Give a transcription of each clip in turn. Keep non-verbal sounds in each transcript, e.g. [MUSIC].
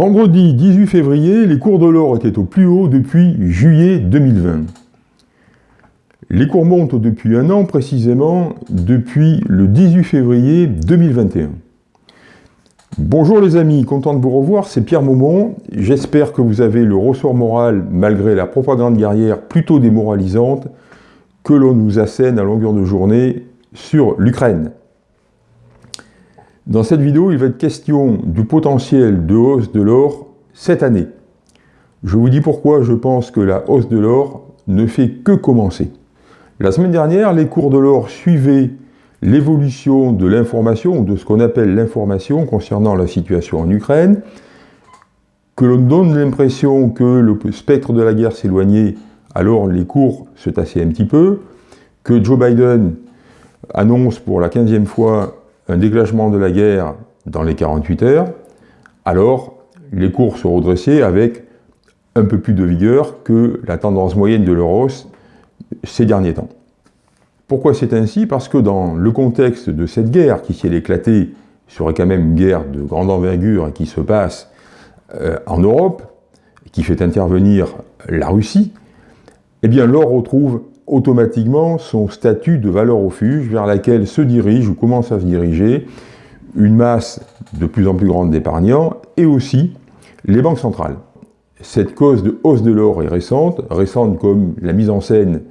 Vendredi 18 février, les cours de l'or étaient au plus haut depuis juillet 2020. Les cours montent depuis un an précisément, depuis le 18 février 2021. Bonjour les amis, content de vous revoir, c'est Pierre Maumont. J'espère que vous avez le ressort moral malgré la propagande guerrière plutôt démoralisante que l'on nous assène à longueur de journée sur l'Ukraine. Dans cette vidéo, il va être question du potentiel de hausse de l'or cette année. Je vous dis pourquoi je pense que la hausse de l'or ne fait que commencer. La semaine dernière, les cours de l'or suivaient l'évolution de l'information, de ce qu'on appelle l'information concernant la situation en Ukraine, que l'on donne l'impression que le spectre de la guerre s'éloignait, alors les cours se tassaient un petit peu, que Joe Biden annonce pour la 15e fois un déclenchement de la guerre dans les 48 heures, alors les cours se redressaient avec un peu plus de vigueur que la tendance moyenne de l'euro ces derniers temps. Pourquoi c'est ainsi? Parce que dans le contexte de cette guerre, qui si elle éclatait, serait quand même une guerre de grande envergure qui se passe euh, en Europe, qui fait intervenir la Russie, eh bien l'or retrouve automatiquement son statut de valeur refuge vers laquelle se dirige ou commence à se diriger une masse de plus en plus grande d'épargnants et aussi les banques centrales. Cette cause de hausse de l'or est récente, récente comme la mise en scène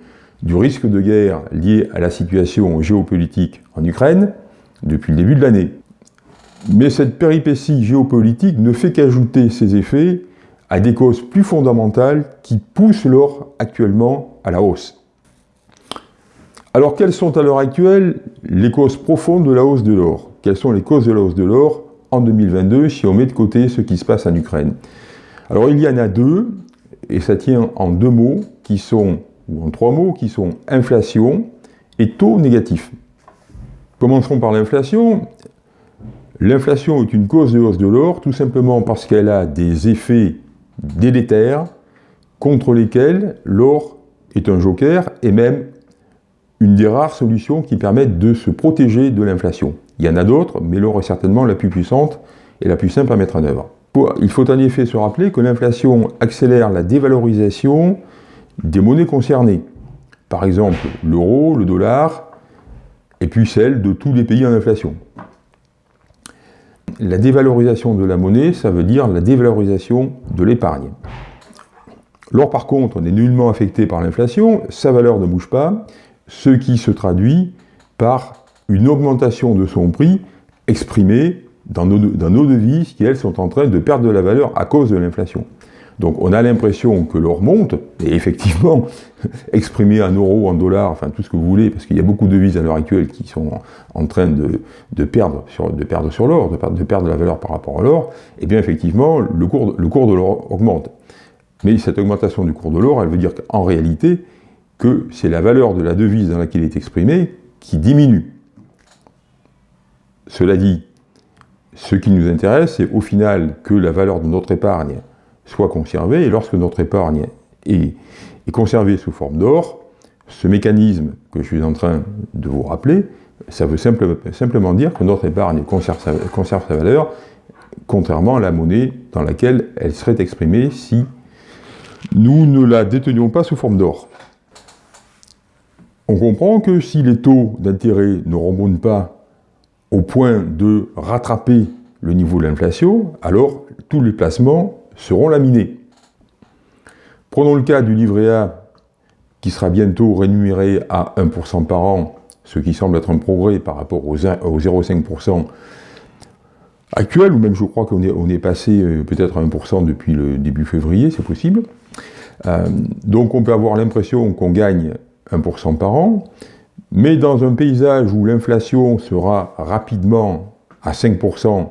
du risque de guerre lié à la situation géopolitique en Ukraine depuis le début de l'année. Mais cette péripétie géopolitique ne fait qu'ajouter ses effets à des causes plus fondamentales qui poussent l'or actuellement à la hausse. Alors quelles sont à l'heure actuelle les causes profondes de la hausse de l'or? Quelles sont les causes de la hausse de l'or en 2022 si on met de côté ce qui se passe en Ukraine? Alors il y en a deux, et ça tient en deux mots qui sont, ou en trois mots, qui sont inflation et taux négatif. Commencerons par l'inflation. L'inflation est une cause de hausse de l'or, tout simplement parce qu'elle a des effets délétères contre lesquels l'or est un joker et même une des rares solutions qui permettent de se protéger de l'inflation. Il y en a d'autres, mais l'or est certainement la plus puissante et la plus simple à mettre en œuvre. Il faut en effet se rappeler que l'inflation accélère la dévalorisation des monnaies concernées. Par exemple, l'euro, le dollar, et puis celle de tous les pays en inflation. La dévalorisation de la monnaie, ça veut dire la dévalorisation de l'épargne. L'or, par contre, n'est nullement affecté par l'inflation, sa valeur ne bouge pas, ce qui se traduit par une augmentation de son prix exprimée dans nos, devises qui, elles, sont en train de perdre de la valeur à cause de l'inflation. Donc on a l'impression que l'or monte, et effectivement, [LAUGHS] exprimé en euros, en dollars, enfin tout ce que vous voulez, parce qu'il y a beaucoup de devises à l'heure actuelle qui sont en train de, perdre sur, de l'or, de, de, perdre de la valeur par rapport à l'or, et eh bien effectivement, le cours, le cours de l'or augmente. Mais cette augmentation du cours de l'or, elle veut dire qu'en réalité, que c'est la valeur de la devise dans laquelle il est exprimé qui diminue. Cela dit, ce qui nous intéresse, c'est au final que la valeur de notre épargne soit conservée, et lorsque notre épargne est, conservée sous forme d'or, ce mécanisme que je suis en train de vous rappeler, ça veut simplement dire que notre épargne conserve sa valeur, contrairement à la monnaie dans laquelle elle serait exprimée si nous ne la détenions pas sous forme d'or. On comprend que si les taux d'intérêt ne remontent pas au point de rattraper le niveau de l'inflation, alors tous les placements seront laminés. Prenons le cas du livret A qui sera bientôt rémunéré à 1% par an, ce qui semble être un progrès par rapport aux 0,5% actuel, ou même je crois qu'on est, passé euh, peut-être à 1% depuis le début février, c'est possible. Euh, donc on peut avoir l'impression qu'on gagne 1% par an, mais dans un paysage où l'inflation sera rapidement à 5%,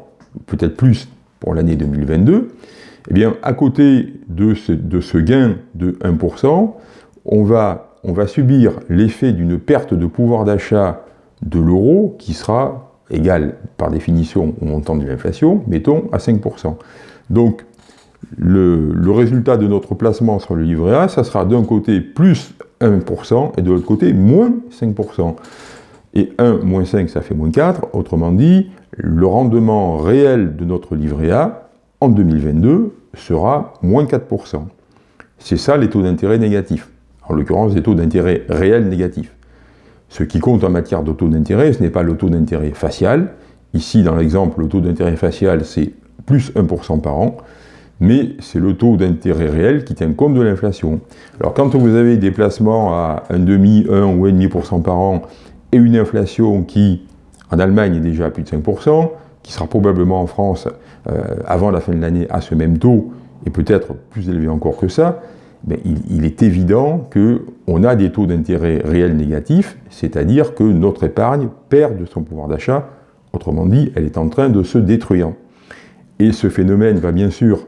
peut-être plus pour l'année 2022, eh bien, à côté de ce, gain de 1%, on va, subir l'effet d'une perte de pouvoir d'achat de l'euro qui sera égal par définition au montant de l'inflation, mettons à 5%. Donc, le, résultat de notre placement sur le livret A, ça sera d'un côté plus 1%, et de l'autre côté, moins 5%. Et 1 moins 5, ça fait moins 4. Autrement dit, le rendement réel de notre livret A en 2022 sera moins 4%. C'est ça les taux d'intérêt négatifs, en l'occurrence des taux d'intérêt réels négatifs. Ce qui compte en matière de taux d'intérêt, ce n'est pas le taux d'intérêt facial. Ici, dans l'exemple, le taux d'intérêt facial, c'est plus 1% par an, mais c'est le taux d'intérêt réel qui tient compte de l'inflation. Alors quand vous avez des placements à 1,5, 1 ou 1,5% par an, et une inflation qui, en Allemagne, est déjà à plus de 5%, qui sera probablement en France, euh, avant la fin de l'année, à ce même taux, et peut-être plus élevé encore que ça, ben, il, est évident qu'on a des taux d'intérêt réels négatifs, c'est-à-dire que notre épargne perd de son pouvoir d'achat, autrement dit, elle est en train de se détruire. Et ce phénomène va bien sûr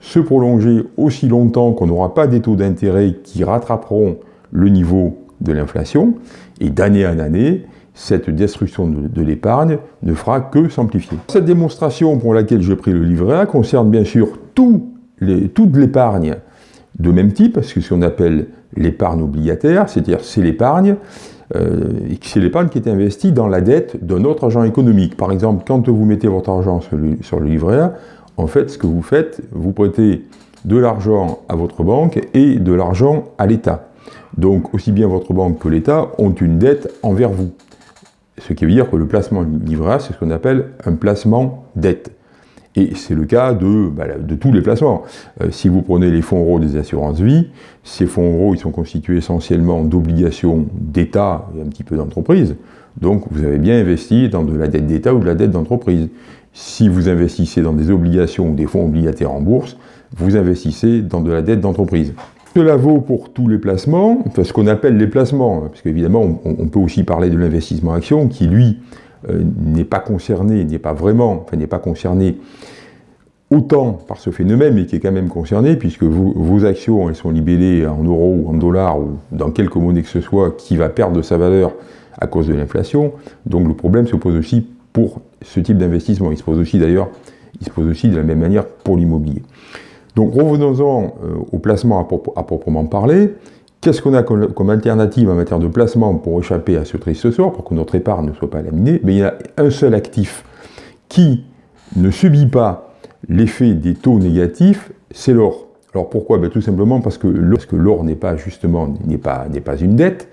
se prolonger aussi longtemps qu'on n'aura pas des taux d'intérêt qui rattraperont le niveau de l'inflation, et d'année en année, cette destruction de, l'épargne ne fera que s'amplifier. Cette démonstration pour laquelle j'ai pris le livret A concerne bien sûr les, toute l'épargne de même type, ce qu'on appelle l'épargne obligataire, c'est-à-dire c'est l'épargne euh, c'est l'épargne qui est investie dans la dette d'un autre agent économique. Par exemple, quand vous mettez votre argent sur le, sur le livret A, en fait, ce que vous faites, vous prêtez de l'argent à votre banque et de l'argent à l'État. Donc, aussi bien votre banque que l'État ont une dette envers vous. Ce qui veut dire que le placement livret A, c'est ce qu'on appelle un placement dette. Et c'est le cas de, bah, tous les placements. Euh, si vous prenez les fonds euros des assurances vie, ces fonds euros ils sont constitués essentiellement d'obligations d'État et un petit peu d'entreprise. Donc vous avez bien investi dans de la dette d'État ou de la dette d'entreprise. Si vous investissez dans des obligations ou des fonds obligataires en bourse, vous investissez dans de la dette d'entreprise. Cela vaut pour tous les placements, ce qu'on appelle les placements, hein, parce qu'évidemment on, peut aussi parler de l'investissement action qui lui euh, n'est pas concerné, n'est pas vraiment, enfin n'est pas concerné autant par ce phénomène, mais qui est quand même concerné, puisque vos actions, elles sont libellées en euros ou en dollars, ou dans quelque monnaie que ce soit, qui va perdre de sa valeur à cause de l'inflation. Donc le problème se pose aussi pour ce type d'investissement. Il se pose aussi d'ailleurs, il se pose aussi de la même manière pour l'immobilier. Donc revenons-en euh, au placement à, proprement parler. Qu'est-ce qu'on a comme, alternative en matière de placement pour échapper à ce triste sort, pour que notre épargne ne soit pas laminée? Mais il y a un seul actif qui ne subit pas l'effet des taux négatifs, c'est l'or. Alors pourquoi? Ben, Tout simplement parce que l'or n'est pas justement n'est pas, pas une dette,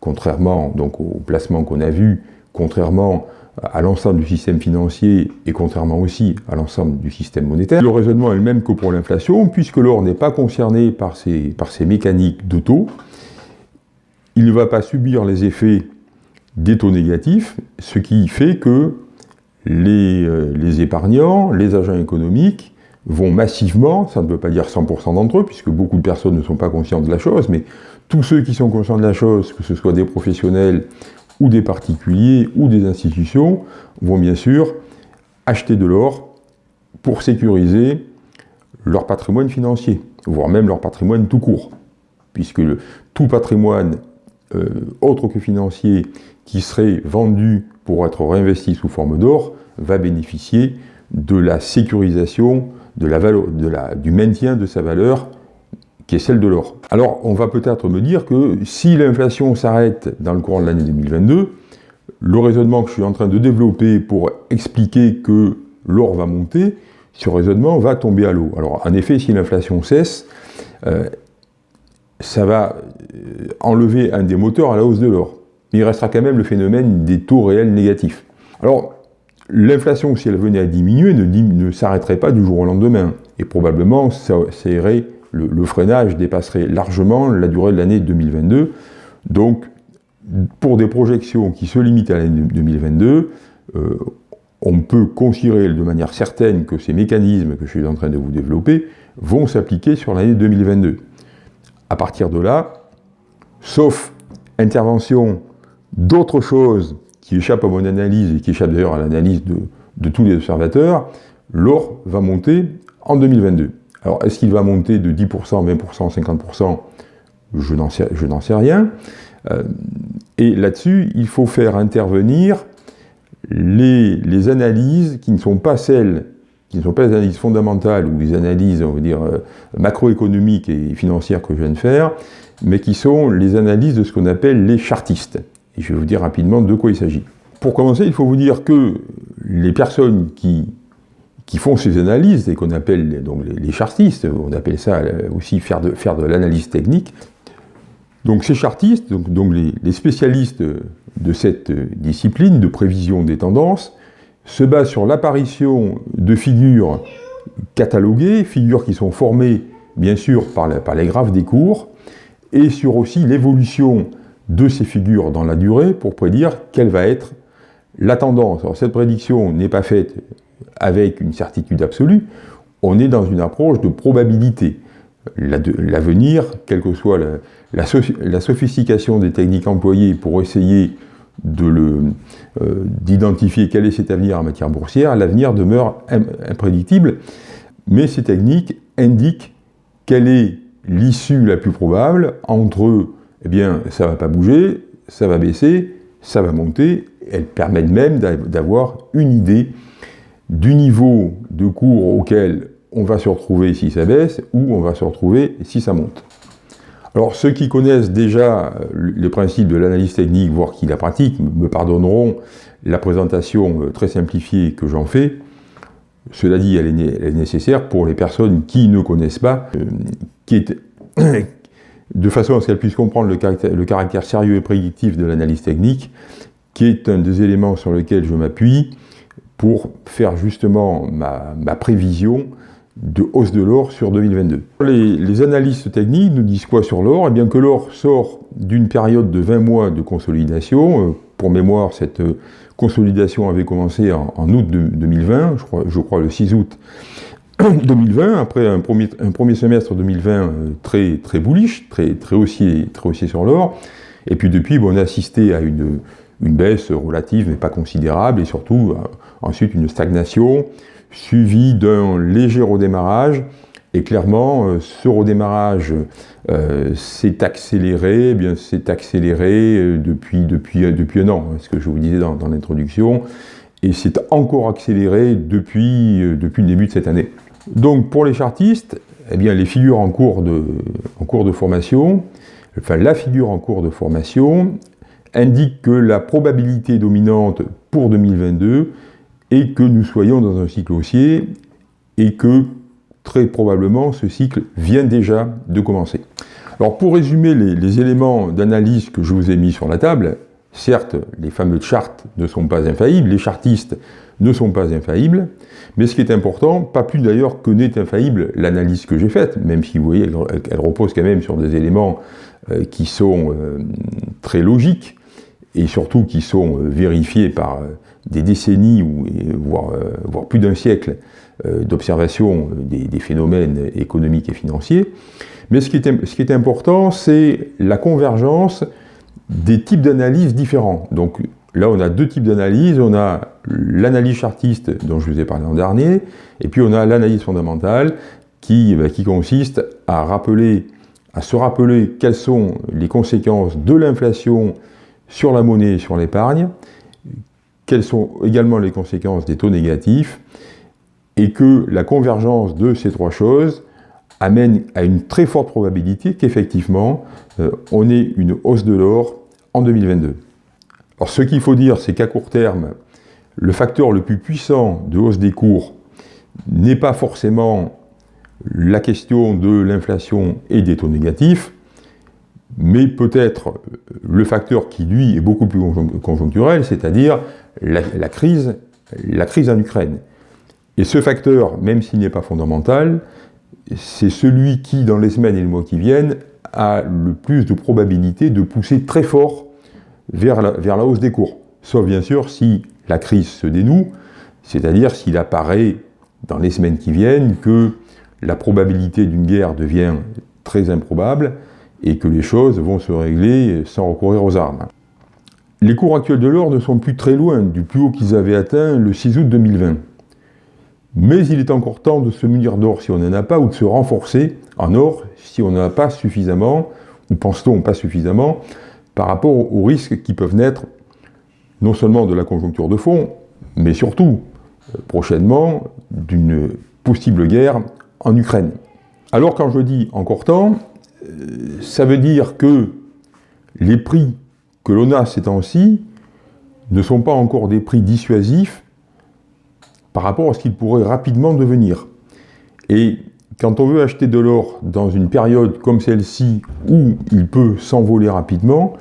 contrairement donc au placement qu'on a vu, contrairement à l'ensemble du système financier et contrairement aussi à l'ensemble du système monétaire. Le raisonnement est le même que pour l'inflation, puisque l'or n'est pas concerné par ces, par ces mécaniques de taux, il ne va pas subir les effets des taux négatifs, ce qui fait que les, euh, les épargnants, les agents économiques, vont massivement, ça ne veut pas dire 100% d'entre eux, puisque beaucoup de personnes ne sont pas conscients de la chose, mais tous ceux qui sont conscients de la chose, que ce soit des professionnels ou des particuliers ou des institutions vont bien sûr acheter de l'or pour sécuriser leur patrimoine financier, voire même leur patrimoine tout court, puisque tout patrimoine euh, autre que financier qui serait vendu pour être réinvesti sous forme d'or va bénéficier de la sécurisation, du maintien de sa valeur qui est celle de l'or. Alors, on va peut-être me dire que si l'inflation s'arrête dans le courant de l'année 2022, le raisonnement que je suis en train de développer pour expliquer que l'or va monter, ce raisonnement va tomber à l'eau. Alors, en effet, si l'inflation cesse, euh, ça va euh, enlever un des moteurs à la hausse de l'or. Mais il restera quand même le phénomène des taux réels négatifs. Alors, l'inflation, si elle venait à diminuer, ne, s'arrêterait pas du jour au lendemain. Et probablement, ça irait le, freinage dépasserait largement la durée de l'année 2022. Donc, pour des projections qui se limitent à l'année 2022, euh, on peut considérer de manière certaine que ces mécanismes que je suis en train de vous développer vont s'appliquer sur l'année 2022. À partir de là, sauf intervention d'autres choses qui échappent à mon analyse et qui échappent d'ailleurs à l'analyse de, de tous les observateurs, l'or va monter en 2022. Alors, est-ce qu'il va monter de 10%, 20%, 50% Je n'en sais, rien. Euh, et là-dessus, il faut faire intervenir les, analyses qui ne sont pas celles, qui ne sont pas les analyses fondamentales ou les analyses, on va dire, euh, macroéconomiques et financières que je viens de faire, mais qui sont les analyses de ce qu'on appelle les chartistes. Et je vais vous dire rapidement de quoi il s'agit. Pour commencer, il faut vous dire que les personnes qui qui font ces analyses et qu'on appelle donc les chartistes, on appelle ça aussi faire de, l'analyse technique. Donc ces chartistes, donc les, spécialistes de cette discipline de prévision des tendances, se basent sur l'apparition de figures cataloguées, figures qui sont formées bien sûr par, par les graphes des cours, et sur aussi l'évolution de ces figures dans la durée pour prédire quelle va être la tendance. Alors cette prédiction n'est pas faite avec une certitude absolue, on est dans une approche de probabilité. L'avenir, quelle que soit la, sophistication des techniques employées pour essayer euh, d'identifier de quel est cet avenir en matière boursière, l'avenir demeure imprédictible, mais ces techniques indiquent quelle est l'issue la plus probable. Entre, eh bien, ça ne va pas bouger, ça va baisser, ça va monter, elles permettent même d'avoir une idée du niveau de cours auquel on va se retrouver si ça baisse ou on va se retrouver si ça monte. Alors ceux qui connaissent déjà euh, les principes de l'analyse technique, voire qui la pratiquent, me pardonneront la présentation euh, très simplifiée que j'en fais. Cela dit, elle est, nécessaire pour les personnes qui ne connaissent pas, euh, [COUGHS] de façon à ce qu'elles puissent comprendre le caractère, le caractère sérieux et prédictif de l'analyse technique, qui est un des éléments sur lesquels je m'appuie pour faire justement ma, prévision de hausse de l'or sur 2022. Les, analystes techniques nous disent quoi sur l'or? Eh bien que l'or sort d'une période de 20 mois de consolidation. Euh, pour mémoire, cette euh, consolidation avait commencé en, août 2020, je crois, le 6 août [COUGHS] 2020, après un premier, un premier semestre 2020 euh, très, très bullish, très, très, haussier, très haussier sur l'or. Et puis depuis, on a assisté à une, une baisse relative mais pas considérable, et surtout ensuite une stagnation, suivie d'un léger redémarrage, et clairement, euh, ce redémarrage euh, s'est accéléré, eh bien s'est accéléré depuis, depuis, depuis un an, hein, ce que je vous disais dans, l'introduction, et c'est encore accéléré depuis, depuis le début de cette année. Donc pour les chartistes, eh bien, les figures en cours, de, en cours de formation, enfin la figure en cours de formation, indique que la probabilité dominante pour 2022 est que nous soyons dans un cycle haussier et que très probablement ce cycle vient déjà de commencer. Alors pour résumer les, éléments d'analyse que je vous ai mis sur la table, certes les fameux charts ne sont pas infaillibles, les chartistes ne sont pas infaillibles, mais ce qui est important, pas plus d'ailleurs que n'est infaillible l'analyse que j'ai faite, même si vous voyez, elle, repose quand même sur des éléments euh, qui sont euh, très logiques, et surtout qui sont euh, vérifiés par euh, des décennies, voire, euh, voire plus d'un siècle d'observation des, phénomènes économiques et financiers. Mais ce qui est, ce qui est important, c'est la convergence des types d'analyses différents. Donc là, on a deux types d'analyses. On a l'analyse chartiste dont je vous ai parlé en dernier, et puis on a l'analyse fondamentale qui, bah, qui consiste à, rappeler, à se rappeler quelles sont les conséquences de l'inflation sur la monnaie et sur l'épargne, quelles sont également les conséquences des taux négatifs, et que la convergence de ces trois choses amène à une très forte probabilité qu'effectivement, euh, on ait une hausse de l'or en 2022. Alors ce qu'il faut dire, c'est qu'à court terme, le facteur le plus puissant de hausse des cours n'est pas forcément la question de l'inflation et des taux négatifs, mais peut-être le facteur qui, lui, est beaucoup plus conjoncturel, c'est-à-dire la, crise, la crise en Ukraine. Et ce facteur, même s'il n'est pas fondamental, c'est celui qui, dans les semaines et les mois qui viennent, a le plus de probabilité de pousser très fort vers la, vers la hausse des cours. Sauf bien sûr si la crise se dénoue, c'est-à-dire s'il apparaît dans les semaines qui viennent que la probabilité d'une guerre devient très improbable, et que les choses vont se régler sans recourir aux armes. Les cours actuels de l'or ne sont plus très loin du plus haut qu'ils avaient atteint le 6 août 2020. Mais il est encore temps de se munir d'or si on n'en a pas, ou de se renforcer en or si on n'en a pas suffisamment, ou pense-t-on pas suffisamment, par rapport aux risques qui peuvent naître non seulement de la conjoncture de fond, mais surtout, euh, prochainement, d'une possible guerre en Ukraine. Alors quand je dis encore temps, ça veut dire que les prix que l'on a ces temps-ci ne sont pas encore des prix dissuasifs par rapport à ce qu'il pourrait rapidement devenir. Et quand on veut acheter de l'or dans une période comme celle-ci où il peut s'envoler rapidement,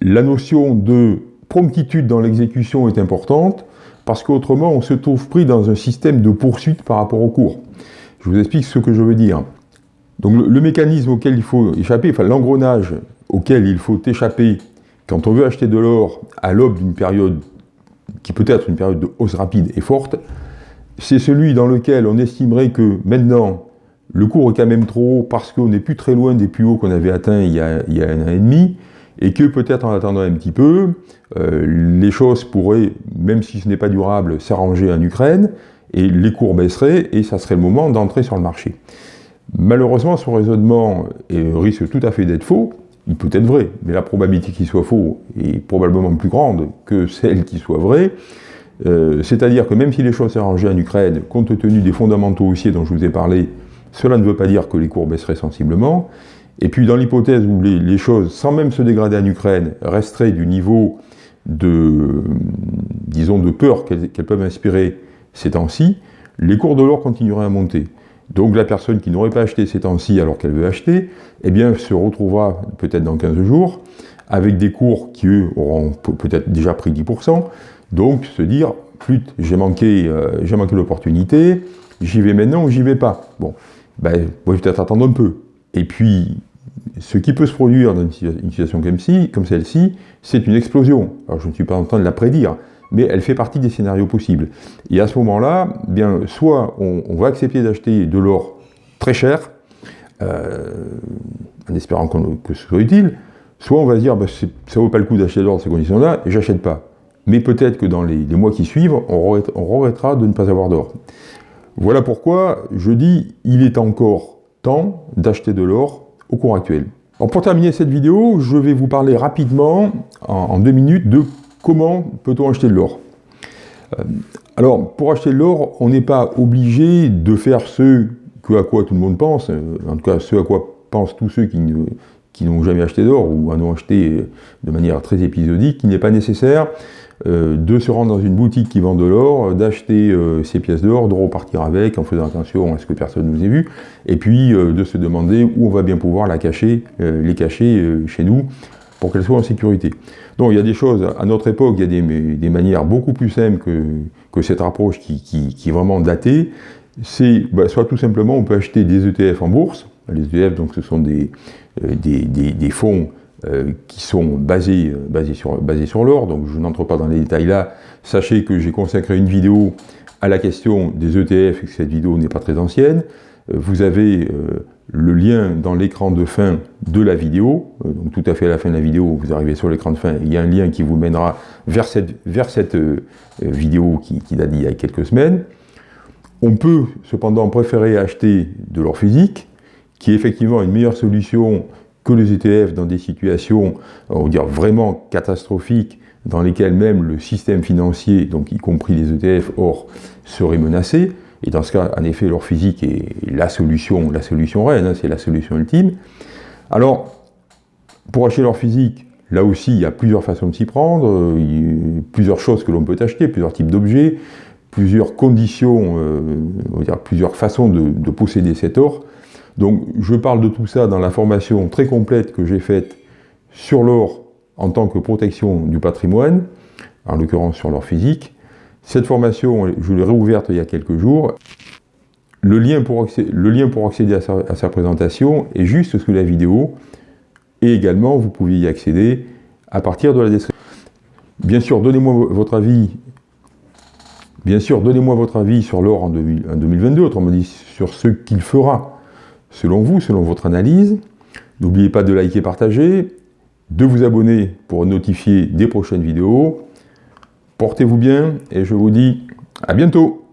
la notion de promptitude dans l'exécution est importante parce qu'autrement on se trouve pris dans un système de poursuite par rapport au cours. Je vous explique ce que je veux dire. Donc le, mécanisme auquel il faut échapper, enfin l'engrenage auquel il faut échapper quand on veut acheter de l'or à l'aube d'une période qui peut être une période de hausse rapide et forte, c'est celui dans lequel on estimerait que maintenant le cours est quand même trop haut parce qu'on n'est plus très loin des plus hauts qu'on avait atteints il y, a, un an et demi, et que peut-être en attendant un petit peu, euh, les choses pourraient, même si ce n'est pas durable, s'arranger en Ukraine, et les cours baisseraient, et ça serait le moment d'entrer sur le marché. Malheureusement, son raisonnement risque tout à fait d'être faux, il peut être vrai, mais la probabilité qu'il soit faux est probablement plus grande que celle qu'il soit vrai. Euh, c'est-à-dire que même si les choses s'arrangent en Ukraine, compte tenu des fondamentaux haussiers dont je vous ai parlé, cela ne veut pas dire que les cours baisseraient sensiblement. Et puis dans l'hypothèse où les, choses, sans même se dégrader en Ukraine, resteraient du niveau de, disons, de peur qu'elles peuvent inspirer ces temps-ci, les cours de l'or continueraient à monter. Donc la personne qui n'aurait pas acheté ces temps-ci alors qu'elle veut acheter, eh bien se retrouvera peut-être dans 15 jours avec des cours qui eux auront peut-être déjà pris 10%, donc se dire, flûte, j'ai manqué, euh, j'ai manqué l'opportunité, j'y vais maintenant ou j'y vais pas? Bon, ben, vais peut-être attendre un peu. Et puis, ce qui peut se produire dans une situation comme celle-ci, c'est une explosion. Alors je ne suis pas en train de la prédire, mais elle fait partie des scénarios possibles. Et à ce moment-là, bien, soit on, va accepter d'acheter de l'or très cher, euh, en espérant que ce soit utile, soit on va se dire, bah, ça vaut pas le coup d'acheter de l'or dans ces conditions-là, et j'achète pas. Mais peut-être que dans les, mois qui suivent, on, regrettera de ne pas avoir d'or. Voilà pourquoi je dis, il est encore temps d'acheter de l'or au cours actuel. pour terminer cette vidéo, je vais vous parler rapidement, en deux minutes, de Comment peut-on acheter de l'or euh, Alors, pour acheter de l'or, on n'est pas obligé de faire ce à quoi tout le monde pense, euh, en tout cas ce à quoi pensent tous ceux qui n'ont jamais acheté d'or ou en ont acheté de manière très épisodique, il n'est pas nécessaire euh, de se rendre dans une boutique qui vend de l'or, d'acheter ses pièces d'or, de repartir avec en faisant attention à ce que personne ne nous ait vu, et puis de se demander où on va bien pouvoir la cacher, les cacher chez nous pour qu'elles soient en sécurité. Donc il y a des choses, à notre époque, il y a des, manières beaucoup plus simples que, cette approche qui, est vraiment datée. C'est bah, soit tout simplement on peut acheter des ETF en bourse. Les ETF, donc ce sont des, euh, fonds euh, qui sont basés, euh, basés sur l'or, donc je n'entre pas dans les détails là. Sachez que j'ai consacré une vidéo à la question des ETF et que cette vidéo n'est pas très ancienne. Vous avez le lien dans l'écran de fin de la vidéo, euh, donc tout à fait à la fin de la vidéo, vous arrivez sur l'écran de fin, il y a un lien qui vous mènera vers cette, cette euh, vidéo qui, date d'il y a quelques semaines. On peut cependant préférer acheter de l'or physique, qui est effectivement une meilleure solution que les ETF dans des situations, on va vraiment catastrophiques, dans lesquelles même le système financier, donc y compris les ETF or, serait menacé. Et dans ce cas, en effet, l'or physique est la solution, la solution reine, c'est la solution ultime. Alors, pour acheter l'or physique, là aussi, il y a plusieurs façons de s'y prendre, a plusieurs choses que l'on peut acheter, plusieurs types d'objets, plusieurs conditions, euh, on va dire plusieurs façons de, posséder cet or. Donc, je parle de tout ça dans la formation très complète que j'ai faite sur l'or en tant que protection du patrimoine, en l'occurrence sur l'or physique. Cette formation, je l'ai réouverte il y a quelques jours. Le lien pour accéder, à, sa, présentation est juste sous la vidéo. Et également, vous pouvez y accéder à partir de la description. Bien sûr, donnez-moi votre avis. Bien sûr, donnez-moi votre avis sur l'or en, 2022, autrement dit sur ce qu'il fera selon vous, selon votre analyse. N'oubliez pas de liker, partager, de vous abonner pour notifier des prochaines vidéos. Portez-vous bien et je vous dis à bientôt